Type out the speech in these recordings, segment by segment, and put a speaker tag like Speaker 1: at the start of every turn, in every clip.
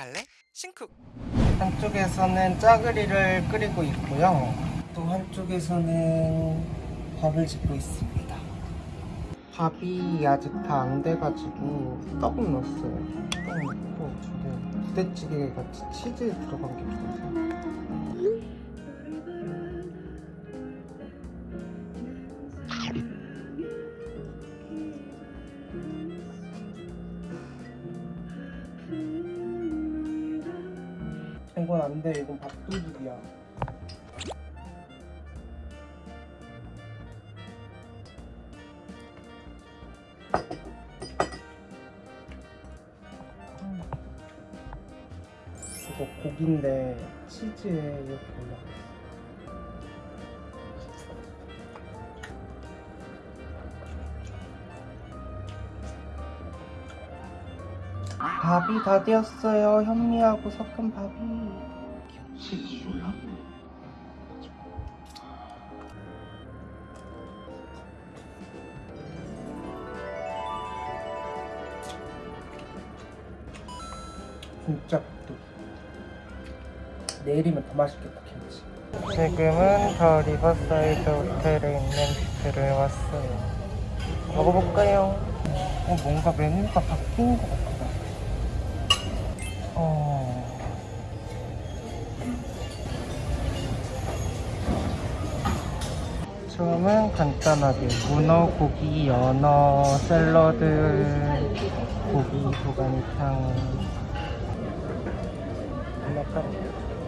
Speaker 1: 갈래? 신쿡
Speaker 2: 한쪽에서는 짜글이를 끓이고 있고요. 또 한쪽에서는 밥을 짓고 있습니다. 밥이 아직 다 안 돼가지고 떡은 넣었어요. 떡은 넣고 저는 부대찌개 같이 치즈 들어간 게 좋아서. 이건 안 돼. 이건 밥도둑이야. 이거 고기인데 치즈에 이렇게 올라가 밥이 다 되었어요. 현미하고 섞은 밥이. 진짜 또 내일이면 더 맛있겠다 김치 지금은 더 리버사이드 호텔에 있는 뷔페를 왔어요 먹어볼까요? 어, 뭔가 메뉴가 바뀐 것 같다 어... 처음은 간단하게. 문어, 고기, 연어, 샐러드, 고기, 도가니탕. 마카롱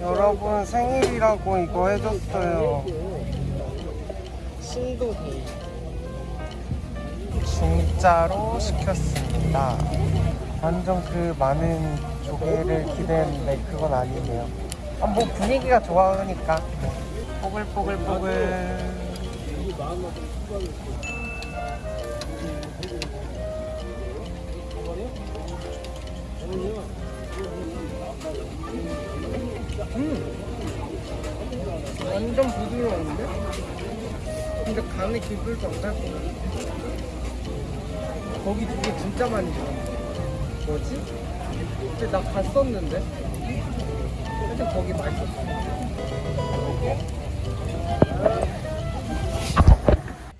Speaker 2: 여러분 생일이라고 이거 해줬어요. 신도데이 진짜로 시켰습니다. 완전 그 많은 조개를 기대했는데 그건 아니네요. 아, 뭐 분위기가 좋아하니까. 뽀글뽀글뽀글 완전 부드러운데? 근데 간이 것 같아. 거기 두개 진짜 많이 들어. 뭐지? 근데 나 갔었는데? 하여튼 거기 맛있었어.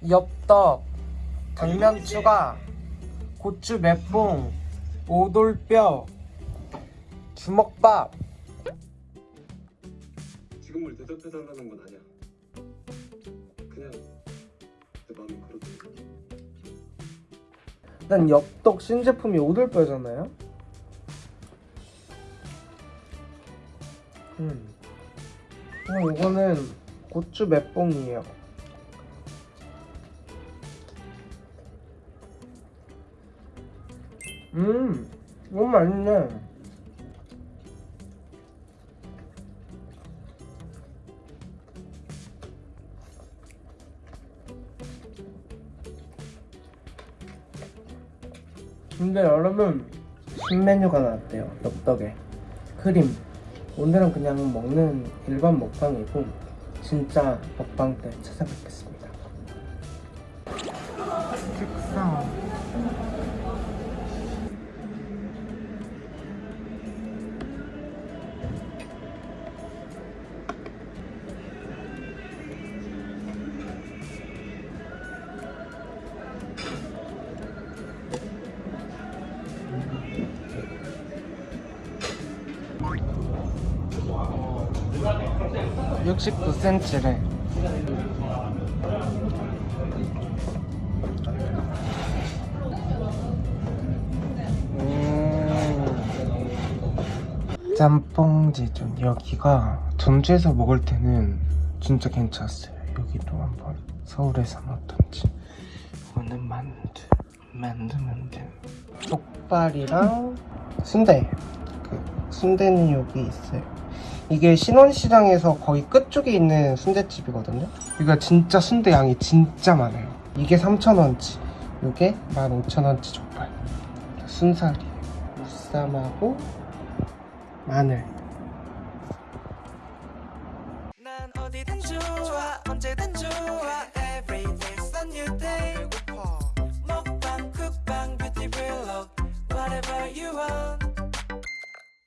Speaker 2: 엽떡, 당면 추가, 고추 맵봉, 오돌뼈, 주먹밥.
Speaker 3: 지금 을 대답해달라는 건 아니야. 그냥 내 마음이 그렇게.
Speaker 2: 일단 엽떡 신제품이 오돌뼈잖아요. 음. 어, 이거는 고추 맵봉이에요. 음, 이거 맛있네. 근데 여러분 신메뉴가 나왔대요? 엽떡에 크림. 오늘은 그냥 먹는 일반 먹방이고 진짜 먹방 때 찾아뵙겠습니다 69cm래. 음. 짬뽕지존. 여기가 전주에서 먹을 때는 진짜 괜찮았어요. 여기도 한번 서울에서 먹던지. 이거는 만두 만두 만두. 족발이랑 순대. 그 순대는 여기 있어요. 이게 신원시장에서 거의 끝쪽에 있는 순대집이거든요? 여기가 진짜 순대 양이 진짜 많아요. 이게 3,000원치 이게 15,000원치 족발. 순살이에요 무쌈하고 마늘.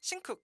Speaker 1: 신쿡